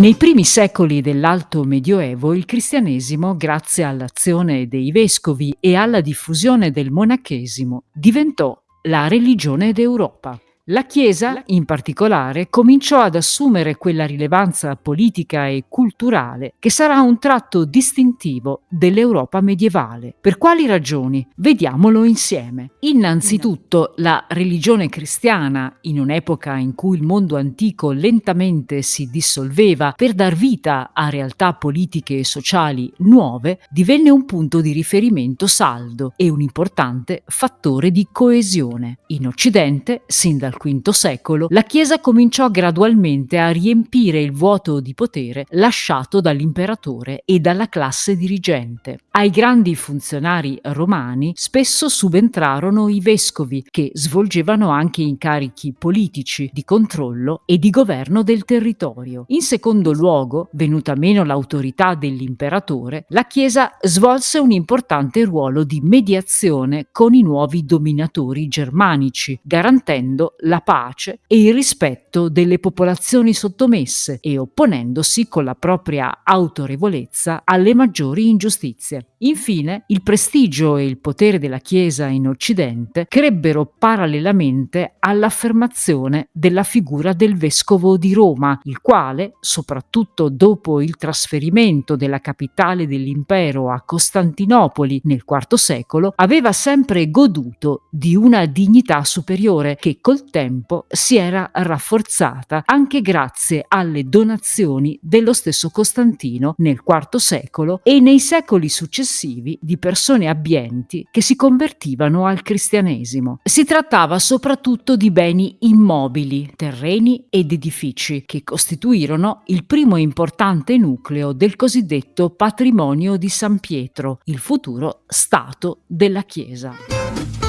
Nei primi secoli dell'Alto Medioevo il cristianesimo, grazie all'azione dei vescovi e alla diffusione del monachesimo, diventò la religione d'Europa. La Chiesa, in particolare, cominciò ad assumere quella rilevanza politica e culturale che sarà un tratto distintivo dell'Europa medievale. Per quali ragioni? Vediamolo insieme. Innanzitutto, la religione cristiana, in un'epoca in cui il mondo antico lentamente si dissolveva per dar vita a realtà politiche e sociali nuove, divenne un punto di riferimento saldo e un importante fattore di coesione. In Occidente, sin dal V secolo, la Chiesa cominciò gradualmente a riempire il vuoto di potere lasciato dall'imperatore e dalla classe dirigente. Ai grandi funzionari romani spesso subentrarono i vescovi, che svolgevano anche incarichi politici, di controllo e di governo del territorio. In secondo luogo, venuta meno l'autorità dell'imperatore, la Chiesa svolse un importante ruolo di mediazione con i nuovi dominatori germanici, garantendo la pace e il rispetto delle popolazioni sottomesse e opponendosi con la propria autorevolezza alle maggiori ingiustizie. Infine, il prestigio e il potere della Chiesa in Occidente crebbero parallelamente all'affermazione della figura del vescovo di Roma, il quale, soprattutto dopo il trasferimento della capitale dell'impero a Costantinopoli nel IV secolo, aveva sempre goduto di una dignità superiore che col tempo si era rafforzata anche grazie alle donazioni dello stesso Costantino nel IV secolo e nei secoli successivi di persone abbienti che si convertivano al cristianesimo. Si trattava soprattutto di beni immobili, terreni ed edifici che costituirono il primo importante nucleo del cosiddetto patrimonio di San Pietro, il futuro Stato della Chiesa.